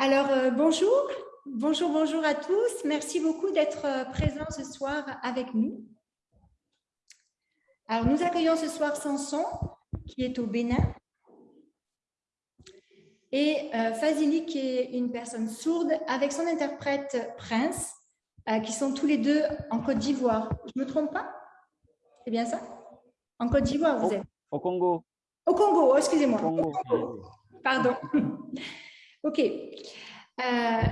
Alors, euh, bonjour, bonjour, bonjour à tous. Merci beaucoup d'être euh, présents ce soir avec nous. Alors, nous accueillons ce soir Samson, qui est au Bénin, et euh, Fazili, qui est une personne sourde, avec son interprète Prince, qui sont tous les deux en Côte d'Ivoire. Je ne me trompe pas? C'est bien ça? En Côte d'Ivoire, vous êtes? Au Congo. Au Congo, oh, excusez-moi. Pardon. OK. Euh,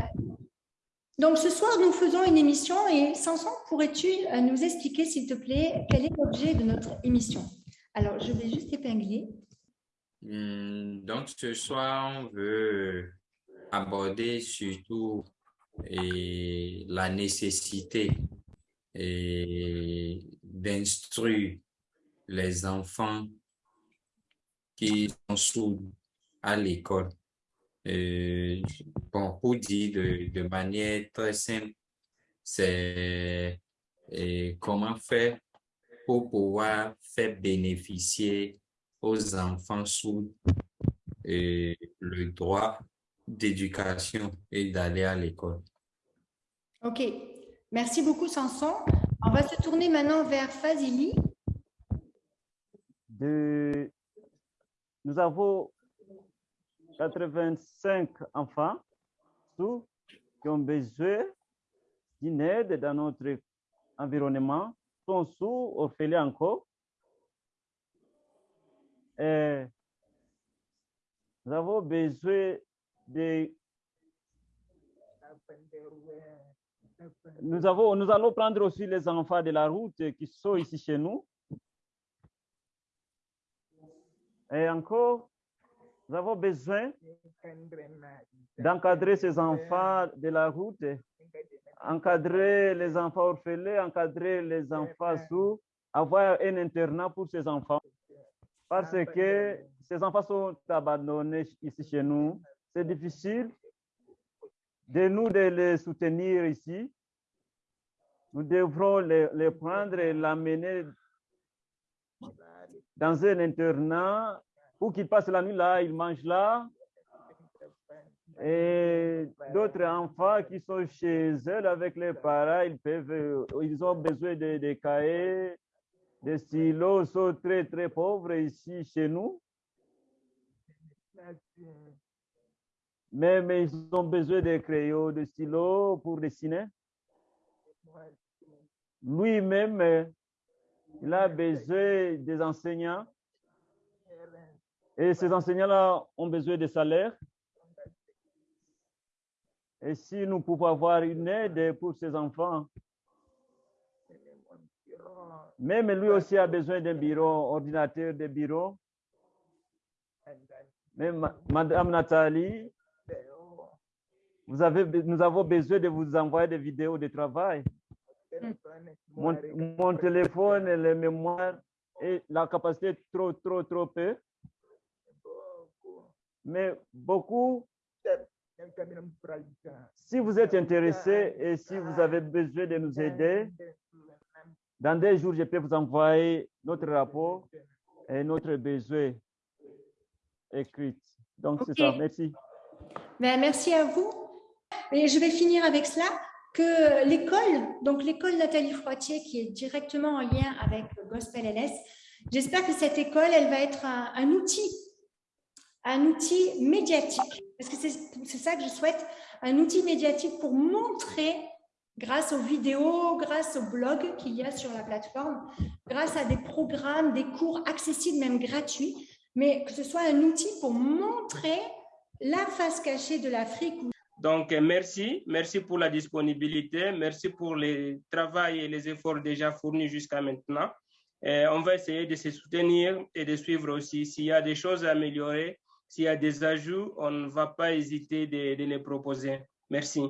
donc, ce soir, nous faisons une émission et Samson, pourrais-tu euh, nous expliquer, s'il te plaît, quel est l'objet de notre émission? Alors, je vais juste épingler. Hmm, donc, ce soir, on veut aborder surtout la nécessité d'instruire les enfants qui sont sous à l'école. Bon, pour dire de, manière très simple, c'est comment faire pour pouvoir faire bénéficier aux enfants sous le droit d'éducation et d'aller à l'école. OK. Merci beaucoup, Sanson. On va se tourner maintenant vers Fazili. De... Nous avons 85 enfants qui ont besoin d'une aide dans notre environnement, sont sous orphelins encore. Nous avons besoin de... Nous, nous allons prendre aussi les enfants de la route qui sont ici chez nous. Et encore, nous avons besoin d'encadrer ces enfants de la route, encadrer les enfants orphelins, encadrer les enfants sous, avoir un internat pour ces enfants. Parce que ces enfants sont abandonnés ici chez nous. C'est difficile de nous de les soutenir ici. Nous devrons les, les prendre et l'amener dans un internat ou qu'ils passent la nuit là, ils mangent là. Et d'autres enfants qui sont chez eux avec les parents, ils peuvent, ils ont besoin de, de cahiers, des stylos, sont très très pauvres ici chez nous. Mais, ils ont besoin de crayons, de stylos pour dessiner. Lui-même, il a besoin des enseignants et ces enseignants-là ont besoin de salaire. Et si nous pouvons avoir une aide pour ces enfants, même lui aussi a besoin d'un bureau, ordinateur de bureau. Même Madame Nathalie, nous avons besoin de vous envoyer des vidéos de travail. Mon, mon téléphone, les mémoires et la capacité trop, trop, trop peu mais beaucoup, si vous êtes intéressé et si vous avez besoin de nous aider, dans des jours, je peux vous envoyer notre rapport et notre besoin écrit. Donc, c'est ça. Merci. Ben, merci à vous. Et je vais finir avec cela que l'école, donc l'école Nathalie Froitier, qui est directement en lien avec Gospel LS, j'espère que cette école, elle va être un outil un outil médiatique, parce que c'est ça que je souhaite, un outil médiatique pour montrer, grâce aux vidéos, grâce aux blogs qu'il y a sur la plateforme, grâce à des programmes, des cours accessibles, même gratuits, mais que ce soit un outil pour montrer la face cachée de l'Afrique. Donc, merci. Merci pour la disponibilité. Merci pour le travail et les efforts déjà fournis jusqu'à maintenant. on va essayer de se soutenir et de suivre aussi s'il y a des choses à améliorer s'il y a des ajouts, on ne va pas hésiter de, les proposer. Merci.